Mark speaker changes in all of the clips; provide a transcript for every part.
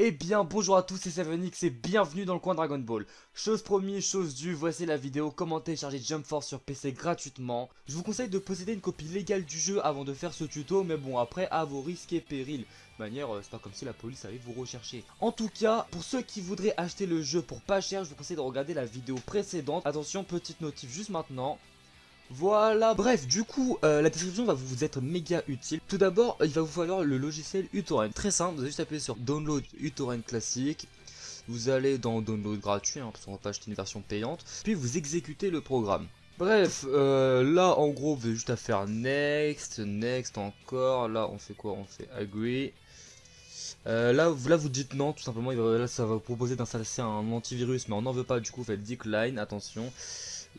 Speaker 1: Eh bien bonjour à tous c'est Sevenix et bienvenue dans le coin Dragon Ball. Chose promise, chose due, voici la vidéo. Comment télécharger Jump Force sur PC gratuitement? Je vous conseille de posséder une copie légale du jeu avant de faire ce tuto Mais bon après à vos risques et périls. De manière euh, c'est pas comme si la police allait vous rechercher. En tout cas pour ceux qui voudraient acheter le jeu pour pas cher Je vous conseille de regarder la vidéo précédente. Attention petite notif juste maintenant voilà, bref, du coup, euh, la description va vous être méga utile. Tout d'abord, il va vous falloir le logiciel uTorrent. Très simple, vous allez juste appuyer sur Download uTorrent classique. Vous allez dans Download gratuit, hein, parce qu'on va pas acheter une version payante. Puis vous exécutez le programme. Bref, euh, là en gros vous avez juste à faire next, next encore, là on fait quoi? On fait agree. Euh, là, là vous dites non tout simplement, là ça va vous proposer d'installer un antivirus mais on n'en veut pas du coup vous faites decline, attention.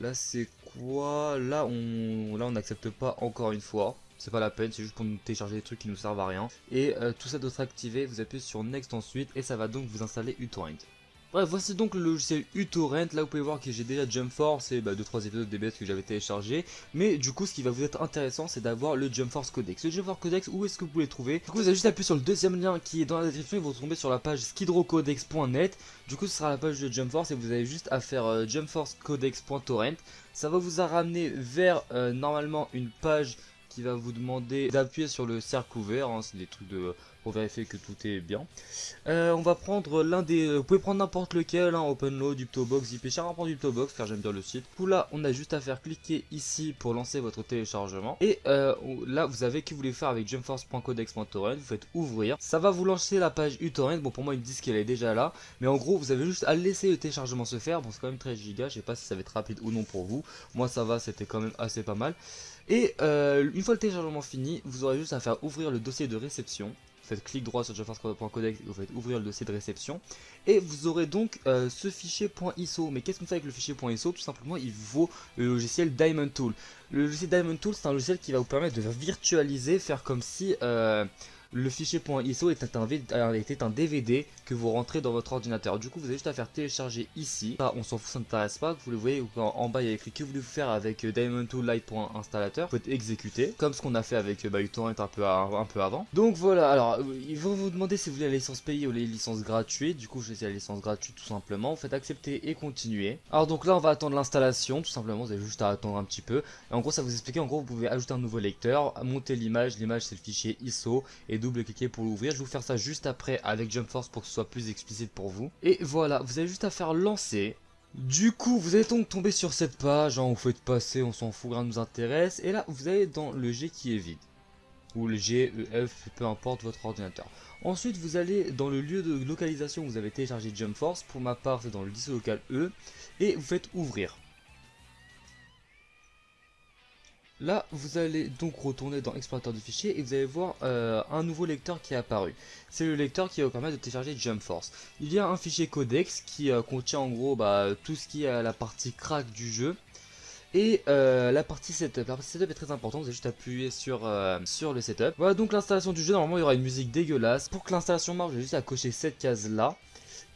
Speaker 1: Là c'est Là on là on n'accepte pas encore une fois. C'est pas la peine, c'est juste pour nous télécharger des trucs qui nous servent à rien. Et euh, tout ça doit être activé, vous appuyez sur Next ensuite et ça va donc vous installer uTorrent. Bref, voici donc le logiciel uTorrent. Là, vous pouvez voir que j'ai déjà Jump Force et 2-3 bah, épisodes DBS que j'avais téléchargé. Mais du coup, ce qui va vous être intéressant, c'est d'avoir le Jump Force Codex. Le Jump Force Codex, où est-ce que vous pouvez le trouver? Du coup, vous allez juste appuyer sur le deuxième lien qui est dans la description et vous tomber sur la page skidrocodex.net. Du coup, ce sera la page de Jump Force et vous avez juste à faire euh, jumpforcecodex.torrent. Ça va vous ramener vers euh, normalement une page qui va vous demander d'appuyer sur le cercle ouvert, hein, c'est des trucs de pour vérifier que tout est bien. Euh, on va prendre l'un des... Vous pouvez prendre n'importe lequel, hein, OpenLoad, UptoBox, ZipPcher, on va prendre UptoBox car j'aime bien le site. Coup là, on a juste à faire cliquer ici pour lancer votre téléchargement. Et euh, là, vous avez que vous voulez faire avec jumpforce.codex.torrent, vous faites ouvrir. Ça va vous lancer la page uTorrent, bon pour moi ils me disent qu'elle est déjà là. Mais en gros, vous avez juste à laisser le téléchargement se faire. Bon c'est quand même 13 gigas, je sais pas si ça va être rapide ou non pour vous. Moi ça va, c'était quand même assez pas mal. Et euh, une fois le téléchargement fini, vous aurez juste à faire ouvrir le dossier de réception. Faites clic droit sur jumpforce.codex et vous faites ouvrir le dossier de réception. Et vous aurez donc euh, ce fichier .iso. Mais qu'est-ce qu'on fait avec le fichier .iso Tout simplement, il vaut le logiciel Diamond Tool. Le logiciel Diamond Tool, c'est un logiciel qui va vous permettre de virtualiser, faire comme si... Euh, le fichier .iso était un, DVD que vous rentrez dans votre ordinateur. Du coup, vous avez juste à faire télécharger ici. On s'en fout, ça ne t'intéresse pas. Vous le voyez, en, bas, il y a écrit que vous voulez faire avec euh, Diamond Tool Lite.installateur. Vous pouvez exécuter, comme ce qu'on a fait avec euh, bah, un peu, avant. Donc voilà, alors, euh, ils vont vous demander si vous voulez la licence payée ou les licences gratuites. Du coup, je vais la licence gratuite tout simplement. Vous faites accepter et continuer. Alors donc là, on va attendre l'installation, tout simplement. Vous avez juste à attendre un petit peu. En gros, ça vous explique, en gros, vous pouvez ajouter un nouveau lecteur, monter l'image. L'image, c'est le fichier ISO. Et double-cliquer pour l'ouvrir. Je vais vous faire ça juste après avec Jump Force pour que ce soit plus explicite pour vous. Et voilà, vous avez juste à faire lancer. Du coup, vous allez donc tomber sur cette page, hein, vous faites passer, on s'en fout, rien nous intéresse. Et là, vous allez dans le G qui est vide. Ou le G, E, F, peu importe votre ordinateur. Ensuite, vous allez dans le lieu de localisation où vous avez téléchargé Jump Force. Pour ma part, c'est dans le disque local E. Et vous faites ouvrir. Là, vous allez donc retourner dans explorateur de fichiers et vous allez voir euh, un nouveau lecteur qui est apparu. C'est le lecteur qui va vous permettre de télécharger Jump Force. Il y a un fichier codex qui euh, contient en gros bah, tout ce qui est la partie crack du jeu. Et euh, la partie setup, la partie setup est très importante, vous allez juste appuyer sur, sur le setup. Voilà donc l'installation du jeu, normalement il y aura une musique dégueulasse. Pour que l'installation marche, j'ai juste à cocher cette case là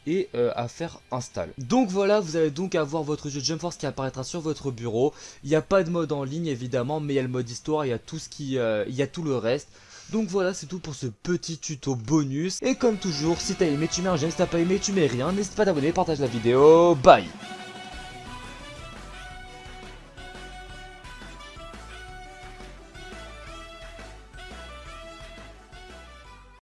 Speaker 1: et euh, à faire install. Donc voilà, vous allez donc avoir votre jeu Jump Force qui apparaîtra sur votre bureau. Il n'y a pas de mode en ligne évidemment, mais il y a le mode histoire, il y a tout ce qui, euh, il y a tout le reste. Donc voilà, c'est tout pour ce petit tuto bonus. Et comme toujours, si t'as aimé, tu mets un j'aime, si t'as pas aimé, tu mets rien. N'hésite pas à t'abonner, partage la vidéo. Bye